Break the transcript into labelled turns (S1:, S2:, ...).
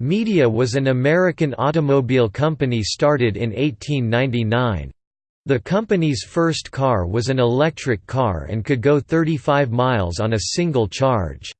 S1: Media was an American automobile company started in 1899. The company's first car was an electric car and could go 35 miles on a single charge.